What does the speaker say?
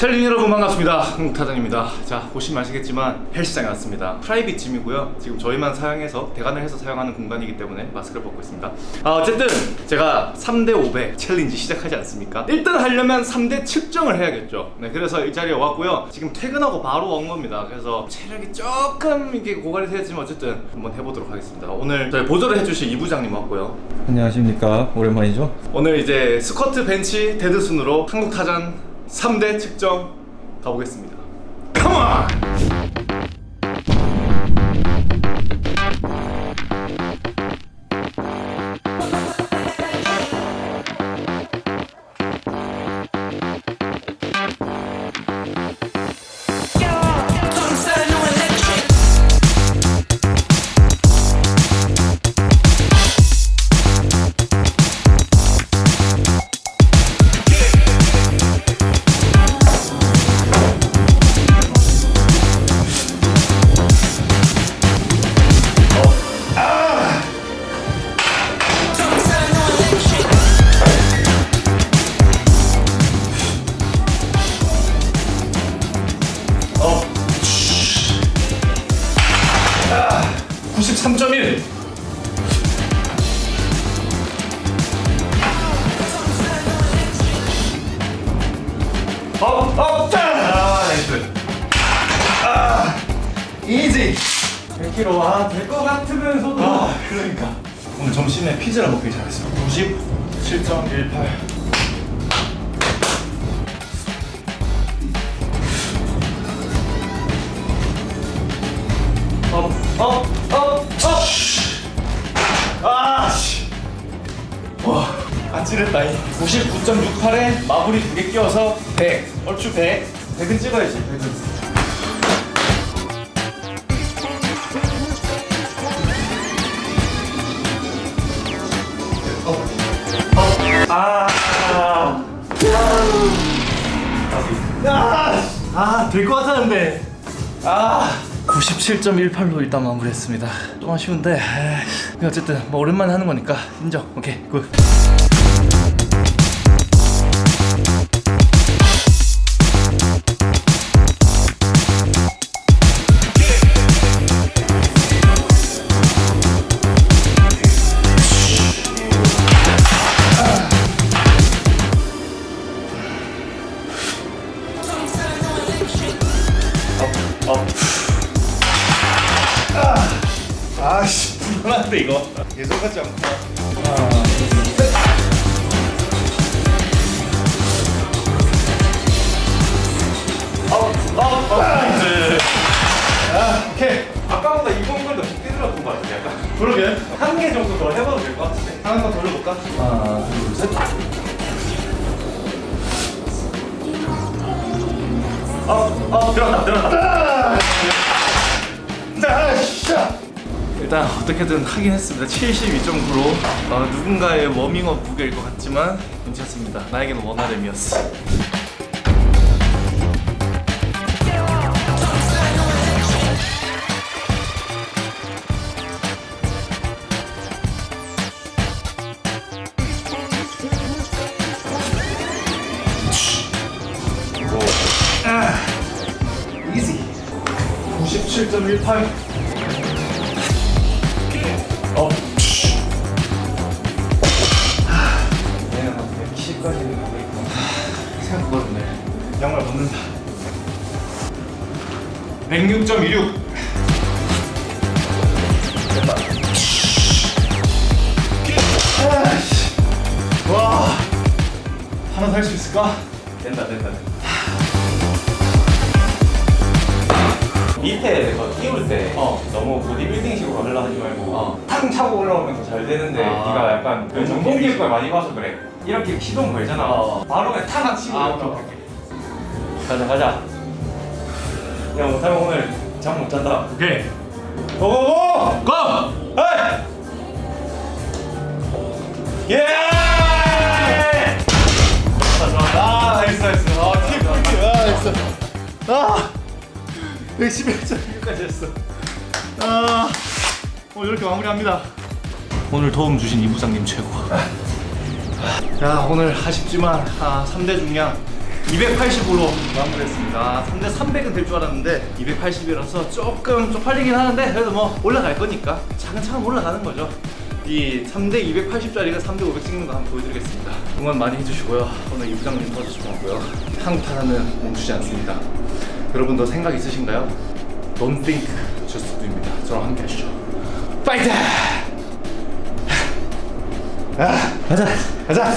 챌린 여러분 반갑습니다. 한국타잔입니다. 자 보시면 아시겠지만 헬스장에 왔습니다. private gym이고요. 지금 저희만 사용해서 대관을 해서 사용하는 공간이기 때문에 마스크를 벗고 있습니다. 아, 어쨌든 제가 3대 500 챌린지 시작하지 않습니까? 1등 하려면 3대 측정을 해야겠죠. 네 그래서 이 자리에 왔고요. 지금 퇴근하고 바로 온 겁니다. 그래서 체력이 조금 이게 고갈이 되었지만 어쨌든 한번 해보도록 하겠습니다. 오늘 저희 보조를 해주실 이 부장님 왔고요. 안녕하십니까. 오랜만이죠? 오늘 이제 스쿼트 벤치 데드 순으로 한국 타잔 3대 측정 가보겠습니다. 컴온! easy 100kg 아 될것 같으면서도 아 그러니까 오늘 점심에 피자를 먹길 잘했어 97.18 up, up, up, up! 아, 씨. 와, 아찔했다. 99.68에 마무리 두 개 끼워서 100. 얼추 100. 100은 찍어야지, 100은. 아, 될 것 같았는데. 아, 97.18로 일단 마무리했습니다. 좀 아쉬운데, 에이, 어쨌든 뭐 오랜만에 하는 거니까 인정. 오케이, good. 어. 아, 아씨, 불안한데 이거. 예전 같지 nice. 아, 오케이. 아까보다 이번 걸 더 깊게 들어갔던 것 같아 약간 그러게. 한 개 정도 더 해봐도 될 것 같은데 더 돌려볼까? 하나 둘셋 어, 어, 들어갔다, 들어갔다. 일단 어떻게든 하긴 했습니다. 72.9로 어, 누군가의 워밍업 무게일 것 같지만 괜찮습니다. 나에게는 원활함이었어. 이지 97.18 106.26 됐다 아이씨. 와 하나 살수 있을까? 된다 된다 된다 밑에 거 띄울 때 어. 너무 보디빌딩식으로 하려고 하지 말고 어. 탕 차고 올라오면 더 잘 되는데 아. 네가 약간 그 그래서 전공 비비지. 교육을 많이 봐서 그래 이렇게 시동 걸잖아 어. 바로 그냥 탕 치고 아, 가자 가자 야 못하면 오늘 잠 못 잔다. 오케이. 고고고! 고! 헤이! 예! 아 nice nice. 아 팁, 팁, 아 nice. 아. 111.6까지 했어. 아 오늘 이렇게 마무리합니다. 오늘 도움 주신 이 부장님 최고. 야 오늘 아쉽지만 아, 3대 중량 280으로 마무리했습니다. 3대 300은 될 줄 알았는데 280이라서 조금 쪽팔리긴 하는데 그래도 뭐 올라갈 거니까 차근차근 올라가는 거죠. 이 3대 280짜리가 3대 500 찍는 거 한번 보여드리겠습니다. 응원 많이 해주시고요. 오늘 이 부장님 도와주시고 고요. 한국 타자는 멈추지 않습니다. 여러분도 생각 있으신가요? Don't think, just do입니다. 저랑 함께 하시죠. 파이팅! 아, 가자! 가자